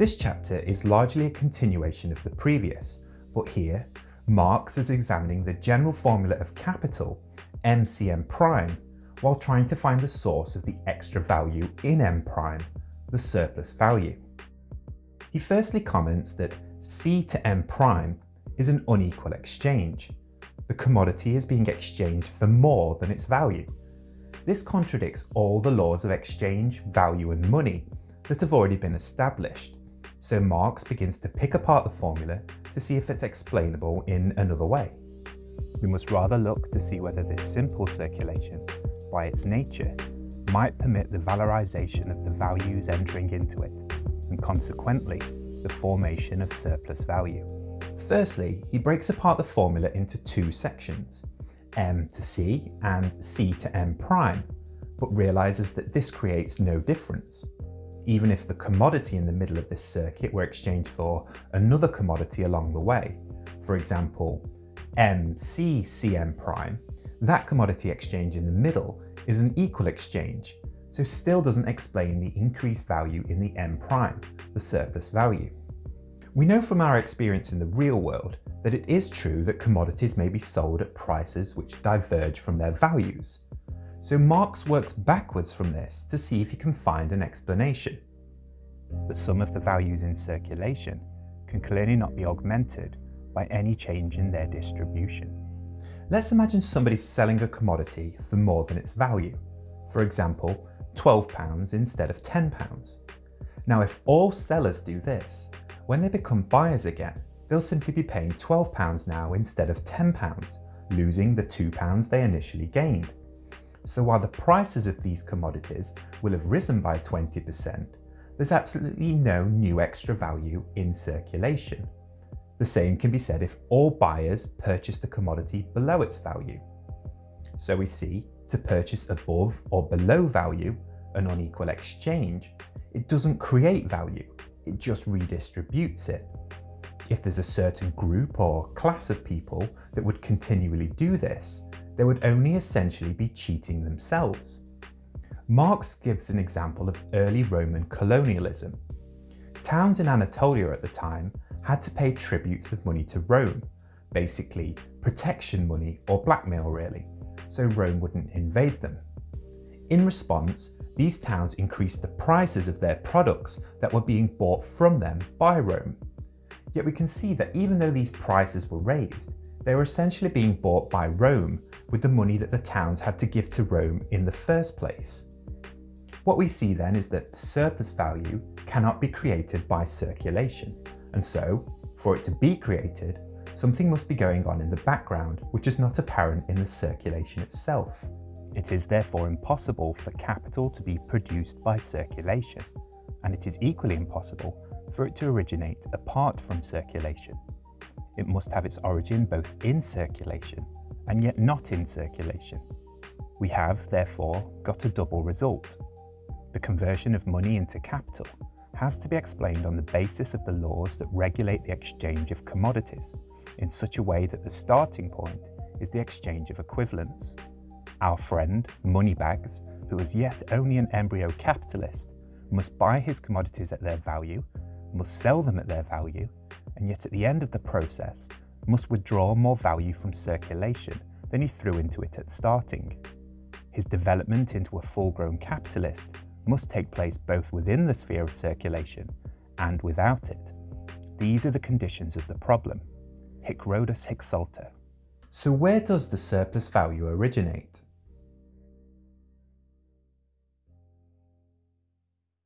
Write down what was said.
This chapter is largely a continuation of the previous, but here Marx is examining the general formula of capital, MCM prime, while trying to find the source of the extra value in M prime, the surplus value. He firstly comments that C to M prime is an unequal exchange. The commodity is being exchanged for more than its value. This contradicts all the laws of exchange, value and money that have already been established, so Marx begins to pick apart the formula to see if it's explainable in another way. We must rather look to see whether this simple circulation, by its nature, might permit the valorization of the values entering into it, and consequently, the formation of surplus value. Firstly, he breaks apart the formula into two sections, m to c and c to m prime, but realizes that this creates no difference. Even if the commodity in the middle of this circuit were exchanged for another commodity along the way, for example, MCCM prime, that commodity exchange in the middle is an equal exchange, so still doesn't explain the increased value in the M prime, the surplus value. We know from our experience in the real world that it is true that commodities may be sold at prices which diverge from their values. So Marx works backwards from this to see if he can find an explanation. The sum of the values in circulation can clearly not be augmented by any change in their distribution. Let's imagine somebody selling a commodity for more than its value. For example, £12 instead of £10. Now if all sellers do this, when they become buyers again, they'll simply be paying £12 now instead of £10, losing the £2 they initially gained. So while the prices of these commodities will have risen by 20%, there's absolutely no new extra value in circulation. The same can be said if all buyers purchase the commodity below its value. So we see, to purchase above or below value, an unequal exchange, it doesn't create value, it just redistributes it. If there's a certain group or class of people that would continually do this, they would only essentially be cheating themselves. Marx gives an example of early Roman colonialism. Towns in Anatolia at the time had to pay tributes of money to Rome, basically protection money or blackmail really, so Rome wouldn't invade them. In response, these towns increased the prices of their products that were being bought from them by Rome. Yet we can see that even though these prices were raised, they were essentially being bought by Rome with the money that the towns had to give to Rome in the first place. What we see then is that surplus value cannot be created by circulation, and so, for it to be created, something must be going on in the background which is not apparent in the circulation itself. It is therefore impossible for capital to be produced by circulation, and it is equally impossible for it to originate apart from circulation. It must have its origin both in circulation and yet not in circulation. We have, therefore, got a double result. The conversion of money into capital has to be explained on the basis of the laws that regulate the exchange of commodities in such a way that the starting point is the exchange of equivalents. Our friend, Moneybags, who is yet only an embryo capitalist, must buy his commodities at their value must sell them at their value, and yet at the end of the process must withdraw more value from circulation than he threw into it at starting. His development into a full-grown capitalist must take place both within the sphere of circulation and without it. These are the conditions of the problem. Hic Rhodus hic salta. So where does the surplus value originate?